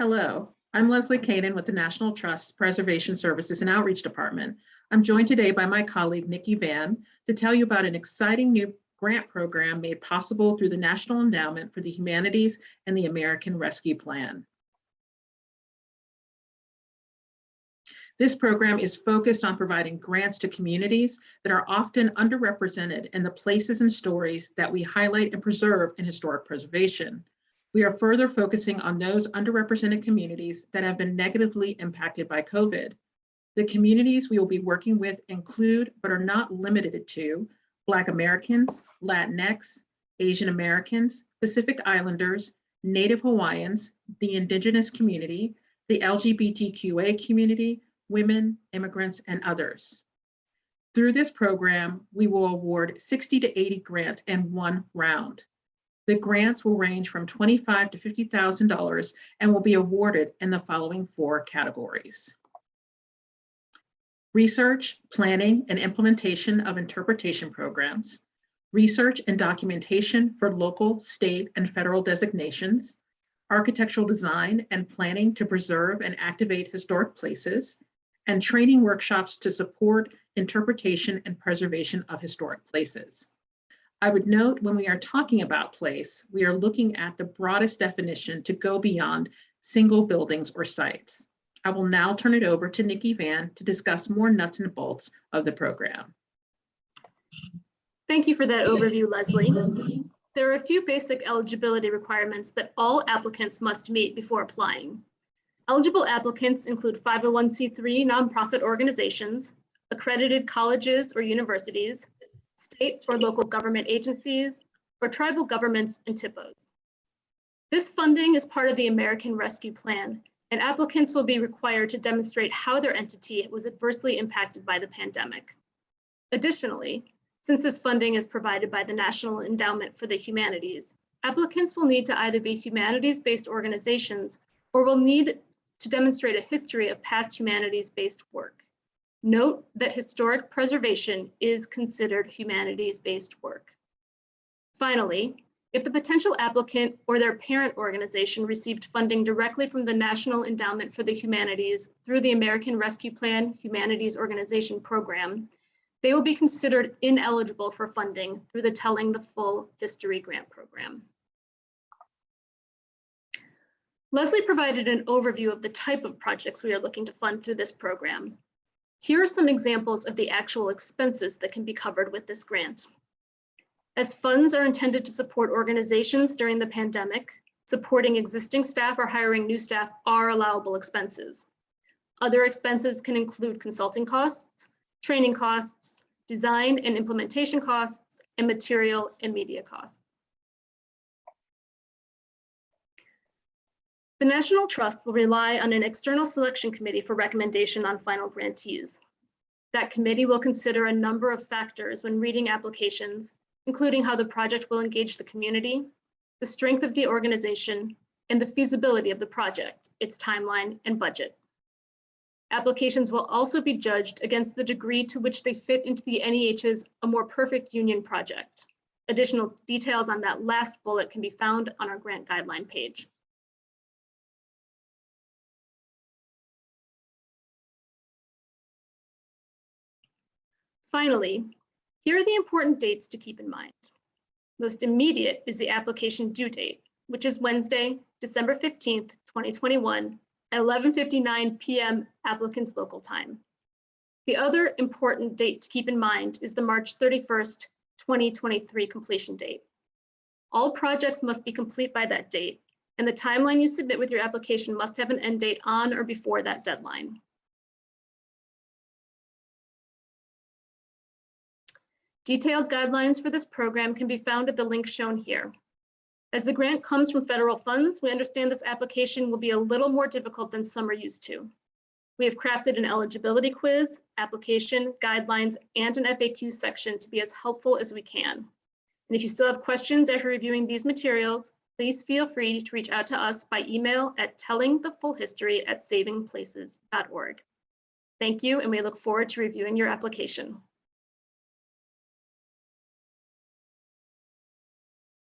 Hello, I'm Leslie Kaden with the National Trust Preservation Services and Outreach Department. I'm joined today by my colleague Nikki Van to tell you about an exciting new grant program made possible through the National Endowment for the Humanities and the American Rescue Plan. This program is focused on providing grants to communities that are often underrepresented in the places and stories that we highlight and preserve in historic preservation. We are further focusing on those underrepresented communities that have been negatively impacted by COVID. The communities we will be working with include, but are not limited to, Black Americans, Latinx, Asian Americans, Pacific Islanders, Native Hawaiians, the Indigenous community, the LGBTQA community, women, immigrants, and others. Through this program, we will award 60 to 80 grants in one round. The grants will range from $25,000 to $50,000 and will be awarded in the following four categories. Research, planning, and implementation of interpretation programs, research and documentation for local, state, and federal designations, architectural design and planning to preserve and activate historic places, and training workshops to support interpretation and preservation of historic places. I would note when we are talking about place, we are looking at the broadest definition to go beyond single buildings or sites. I will now turn it over to Nikki Van to discuss more nuts and bolts of the program. Thank you for that overview, Leslie. There are a few basic eligibility requirements that all applicants must meet before applying. Eligible applicants include 501c3 nonprofit organizations, accredited colleges or universities, state or local government agencies, or tribal governments and THPOs. This funding is part of the American Rescue Plan, and applicants will be required to demonstrate how their entity was adversely impacted by the pandemic. Additionally, since this funding is provided by the National Endowment for the Humanities, applicants will need to either be humanities-based organizations or will need to demonstrate a history of past humanities-based work. Note that historic preservation is considered humanities-based work. Finally, if the potential applicant or their parent organization received funding directly from the National Endowment for the Humanities through the American Rescue Plan Humanities Organization Program, they will be considered ineligible for funding through the Telling the Full History Grant Program. Leslie provided an overview of the type of projects we are looking to fund through this program. Here are some examples of the actual expenses that can be covered with this grant. As funds are intended to support organizations during the pandemic, supporting existing staff or hiring new staff are allowable expenses. Other expenses can include consulting costs, training costs, design and implementation costs, and material and media costs. The National Trust will rely on an external selection committee for recommendation on final grantees. That committee will consider a number of factors when reading applications, including how the project will engage the community, the strength of the organization, and the feasibility of the project, its timeline and budget. Applications will also be judged against the degree to which they fit into the NEH's A More Perfect Union project. Additional details on that last bullet can be found on our grant guideline page. Finally, here are the important dates to keep in mind. Most immediate is the application due date, which is Wednesday, December 15th, 2021 at 11.59 p.m. applicant's local time. The other important date to keep in mind is the March 31st, 2023 completion date. All projects must be complete by that date, and the timeline you submit with your application must have an end date on or before that deadline. Detailed guidelines for this program can be found at the link shown here. As the grant comes from federal funds, we understand this application will be a little more difficult than some are used to. We have crafted an eligibility quiz, application, guidelines, and an FAQ section to be as helpful as we can. And if you still have questions after reviewing these materials, please feel free to reach out to us by email at tellingthefullhistory at savingplaces.org. Thank you, and we look forward to reviewing your application.